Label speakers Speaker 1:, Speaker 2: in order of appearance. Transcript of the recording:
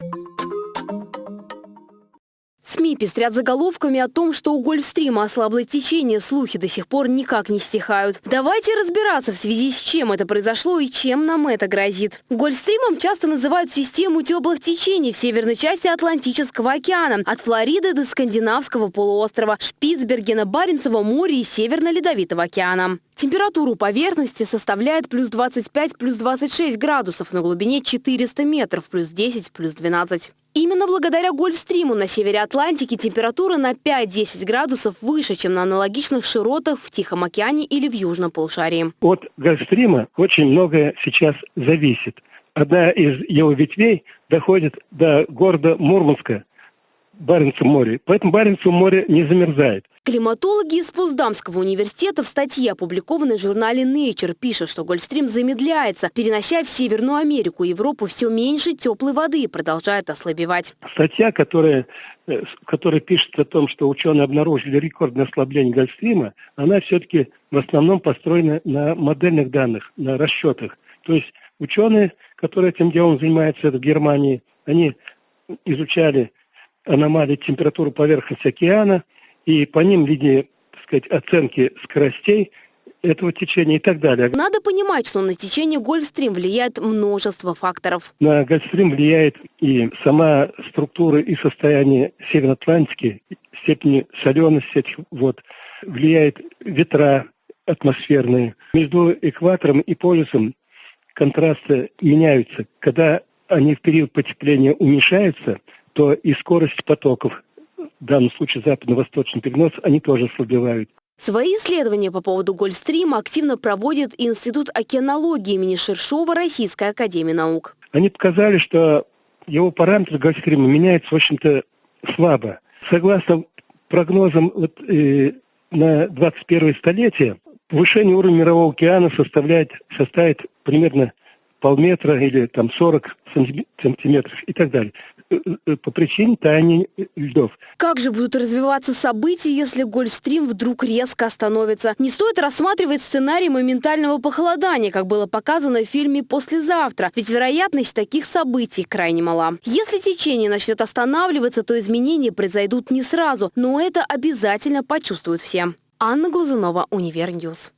Speaker 1: you СМИ пестрят заголовками о том, что у Гольфстрима ослабло течение, слухи до сих пор никак не стихают. Давайте разбираться в связи с чем это произошло и чем нам это грозит. Гольфстримом часто называют систему теплых течений в северной части Атлантического океана, от Флориды до Скандинавского полуострова, Шпицбергена, Баренцева моря и Северно-Ледовитого океана. Температура поверхности составляет плюс 25, плюс 26 градусов на глубине 400 метров, плюс 10, плюс 12. Именно благодаря Гольфстриму на севере Атлантики температура на 5-10 градусов выше, чем на аналогичных широтах в Тихом океане или в Южном полушарии.
Speaker 2: От Гольфстрима очень многое сейчас зависит. Одна из его ветвей доходит до города Мурманска, Баренцево море. Поэтому Баренцево море не замерзает.
Speaker 1: Климатологи из Поздамского университета в статье, опубликованной в журнале Nature, пишут, что Гольфстрим замедляется, перенося в Северную Америку и Европу все меньше теплой воды и продолжает ослабевать.
Speaker 2: Статья, которая, э, которая пишет о том, что ученые обнаружили рекордное ослабление Гольфстрима, она все-таки в основном построена на модельных данных, на расчетах. То есть ученые, которые этим делом занимаются в Германии, они изучали аномалии температуры поверхности океана, и по ним видели, так сказать, оценки скоростей этого течения и так далее.
Speaker 1: Надо понимать, что на течение Гольфстрим влияет множество факторов.
Speaker 2: На Гольфстрим влияет и сама структура и состояние Северной Атлантики, степени солености этих вод, влияет ветра атмосферные. Между экватором и полюсом контрасты меняются. Когда они в период потепления уменьшаются, то и скорость потоков, в данном случае западно-восточный перенос, они тоже ослабевают.
Speaker 1: Свои исследования по поводу Гольфстрима активно проводит Институт океанологии имени Шершова Российской Академии Наук.
Speaker 2: Они показали, что его параметры Гольфстрима меняются, в общем-то, слабо. Согласно прогнозам вот, э, на 21 столетие, повышение уровня Мирового океана составляет, составит примерно полметра или там 40 сантиметров и так далее. Э, э, по причине таяния льдов.
Speaker 1: Как же будут развиваться события, если Гольфстрим вдруг резко остановится? Не стоит рассматривать сценарий моментального похолодания, как было показано в фильме «Послезавтра», ведь вероятность таких событий крайне мала. Если течение начнет останавливаться, то изменения произойдут не сразу, но это обязательно почувствуют все. Анна Глазунова, Универ News.